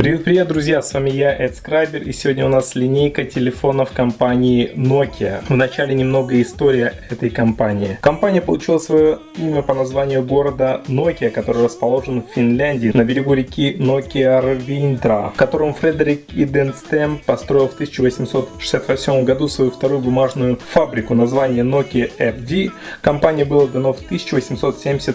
Привет-привет, друзья, с вами я, Эд Скрайбер, и сегодня у нас линейка телефонов компании Nokia. Вначале немного история этой компании. Компания получила свое имя по названию города Nokia, который расположен в Финляндии, на берегу реки Nokia-Рвинтра, в котором Фредерик Иденстем построил в 1868 году свою вторую бумажную фабрику. Название Nokia FD компании было дано в 1870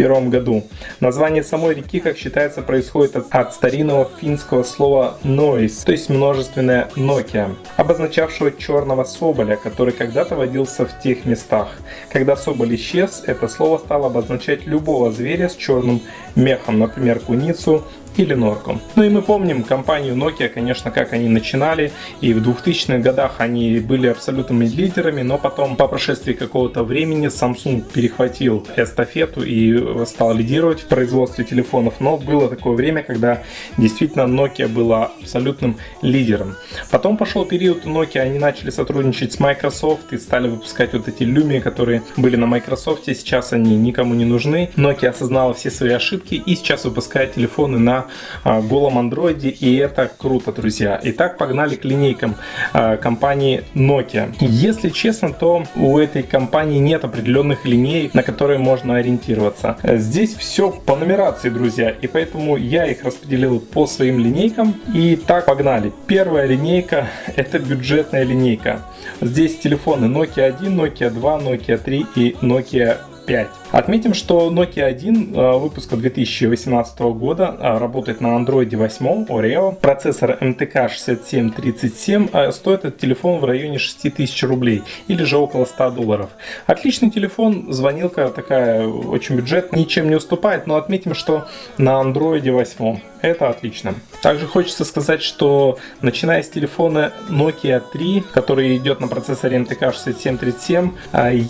1991 году. Название самой реки, как считается, происходит от, от старинного финского слова noise, то есть множественное Nokia, обозначавшего черного соболя, который когда-то водился в тех местах. Когда соболь исчез, это слово стало обозначать любого зверя с черным мехом, например, куницу, или норку. Ну и мы помним компанию Nokia, конечно, как они начинали, и в 2000-х годах они были абсолютными лидерами, но потом по прошествии какого-то времени Samsung перехватил эстафету и стал лидировать в производстве телефонов, но было такое время, когда действительно Nokia была абсолютным лидером. Потом пошел период Nokia, они начали сотрудничать с Microsoft и стали выпускать вот эти Lumia, которые были на Microsoft, сейчас они никому не нужны. Nokia осознала все свои ошибки и сейчас выпускает телефоны на а, голом андроиде, и это круто, друзья. Итак, погнали к линейкам а, компании Nokia. Если честно, то у этой компании нет определенных линеек, на которые можно ориентироваться. Здесь все по нумерации, друзья, и поэтому я их распределил по своим линейкам. И так, погнали. Первая линейка это бюджетная линейка. Здесь телефоны Nokia 1, Nokia 2, Nokia 3 и Nokia 5. Отметим, что Nokia 1 э, выпуска 2018 года э, работает на Android 8 Oreo. Процессор MTK 6737 э, стоит этот телефон в районе 6000 рублей или же около 100 долларов. Отличный телефон, звонилка такая очень бюджет, ничем не уступает, но отметим, что на Android 8 это отлично. Также хочется сказать, что начиная с телефона Nokia 3, который идет на процессоре MTK 6737,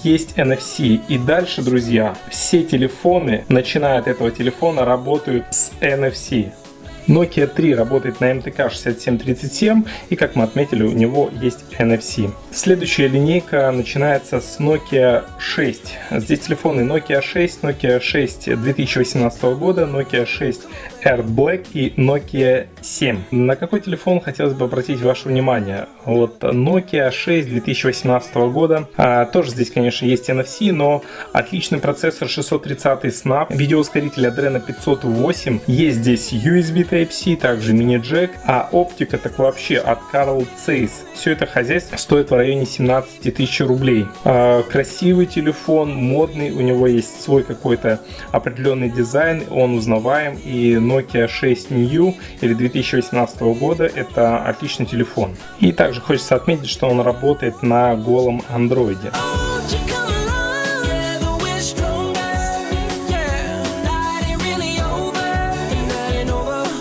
есть NFC. И дальше, друзья, все телефоны, начиная от этого телефона, работают с NFC. Nokia 3 работает на MTK 6737 и как мы отметили у него есть NFC. Следующая линейка начинается с Nokia 6. Здесь телефоны Nokia 6, Nokia 6 2018 года, Nokia 6 Air Black и Nokia 7. На какой телефон хотелось бы обратить ваше внимание? Вот Nokia 6 2018 года. А, тоже здесь, конечно, есть NFC, но отличный процессор 630 Snap, видеоускоритель Adreno 508. Есть здесь USB Type-C, также мини-джек, а оптика так вообще от Carl Zeiss. Все это хозяйство стоит в районе 17 тысяч рублей. А, красивый телефон, модный, у него есть свой какой-то определенный дизайн, он узнаваем и Nokia 6 New или 2018 года это отличный телефон. И также хочется отметить, что он работает на голом андроиде.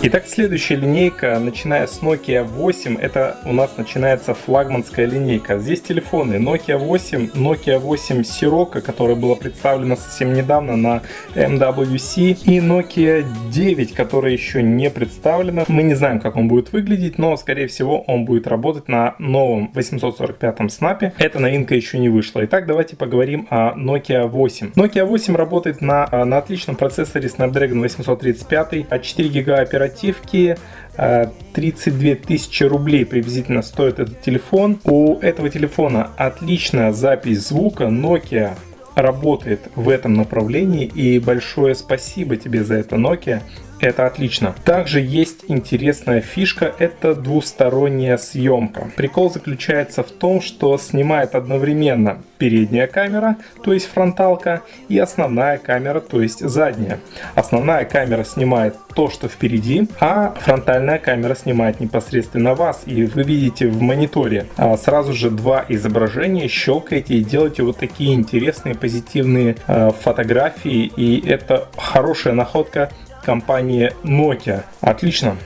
Итак, следующая линейка, начиная с Nokia 8, это у нас начинается флагманская линейка. Здесь телефоны Nokia 8, Nokia 8 Sirocco, которая была представлена совсем недавно на MWC, и Nokia 9, которая еще не представлена. Мы не знаем, как он будет выглядеть, но, скорее всего, он будет работать на новом 845 снапе. Эта новинка еще не вышла. Итак, давайте поговорим о Nokia 8. Nokia 8 работает на, на отличном процессоре Snapdragon 835, а 4 ГБ оперативной оперативки 32 тысячи рублей приблизительно стоит этот телефон. У этого телефона отличная запись звука. Nokia работает в этом направлении и большое спасибо тебе за это Nokia. Это отлично. Также есть интересная фишка, это двусторонняя съемка. Прикол заключается в том, что снимает одновременно передняя камера, то есть фронталка, и основная камера, то есть задняя. Основная камера снимает то, что впереди, а фронтальная камера снимает непосредственно вас. И вы видите в мониторе а, сразу же два изображения, щелкаете и делаете вот такие интересные позитивные а, фотографии. И это хорошая находка компании Nokia. Отлично.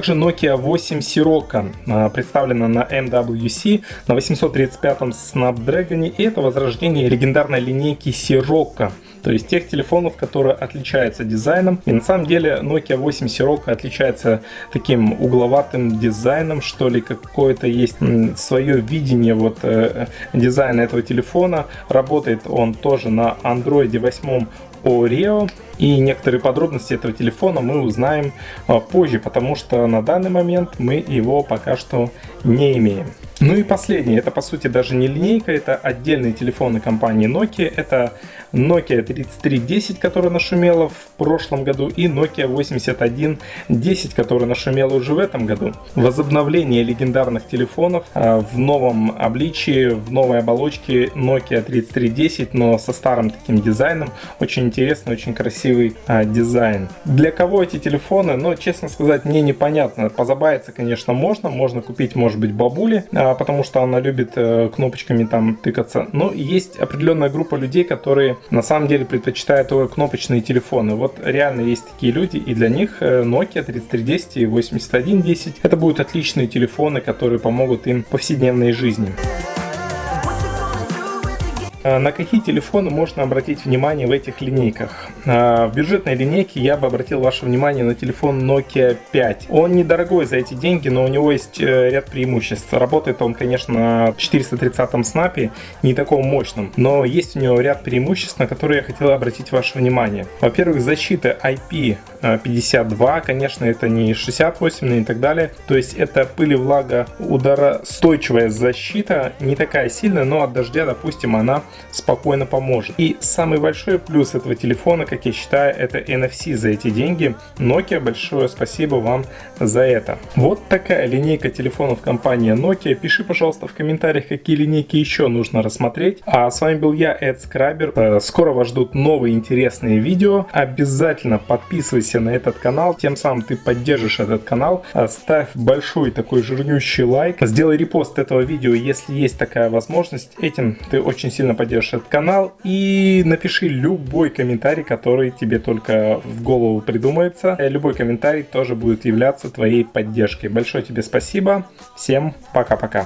Также Nokia 8 Sirocco а, представлена на MWC на 835 Snapdragon, и это возрождение легендарной линейки Sirocco То есть тех телефонов, которые отличаются дизайном. И на самом деле Nokia 8 Sirocco отличается таким угловатым дизайном, что ли, какое-то есть свое видение вот э, дизайна этого телефона. Работает он тоже на Android 8 Oreo. И некоторые подробности этого телефона мы узнаем а, позже, потому что на данный момент мы его пока что не имеем. Ну и последнее, это по сути даже не линейка, это отдельные телефоны компании Nokia. Это Nokia 3310, которая нашумела в прошлом году, и Nokia 8110, которая нашумела уже в этом году. Возобновление легендарных телефонов а, в новом обличии, в новой оболочке Nokia 3310, но со старым таким дизайном. Очень интересный, очень красивый а, дизайн. Для кого эти телефоны? Ну, честно сказать, мне непонятно. Позабавиться, конечно, можно. Можно купить, может быть, бабули, а, потому что она любит э, кнопочками там тыкаться. Но есть определенная группа людей, которые на самом деле предпочитают кнопочные телефоны. Вот реально есть такие люди, и для них э, Nokia 3310 и 8110 это будут отличные телефоны, которые помогут им в повседневной жизни. А, на какие телефоны можно обратить внимание в этих линейках? А, в бюджетной линейке я бы обратил ваше внимание на телефон Nokia 5. Он недорогой за эти деньги, но у него есть э, ряд преимуществ. Работает он, конечно, на 430 снапе, не таком мощном, но есть у него ряд преимуществ, на которые я хотел обратить ваше внимание. Во-первых, защита IP52, конечно, это не 68 и так далее. То есть это пыль и влага ударостойчивая защита, не такая сильная, но от дождя, допустим, она спокойно поможет. И самый большой плюс этого телефона, как я считаю, это NFC за эти деньги. Nokia, большое спасибо вам за это. Вот такая линейка телефонов компании Nokia. Пиши, пожалуйста, в комментариях, какие линейки еще нужно рассмотреть. А с вами был я, Эд Скрабер. Э, скоро вас ждут новые интересные видео. Обязательно подписывайся на этот канал, тем самым ты поддержишь этот канал. Ставь большой такой жирнющий лайк. Сделай репост этого видео, если есть такая возможность. Этим ты очень сильно поддержишь этот канал и напиши любой комментарий, который тебе только в голову придумается. Э, любой комментарий тоже будет являться твоей поддержкой. Большое тебе спасибо. Всем пока-пока.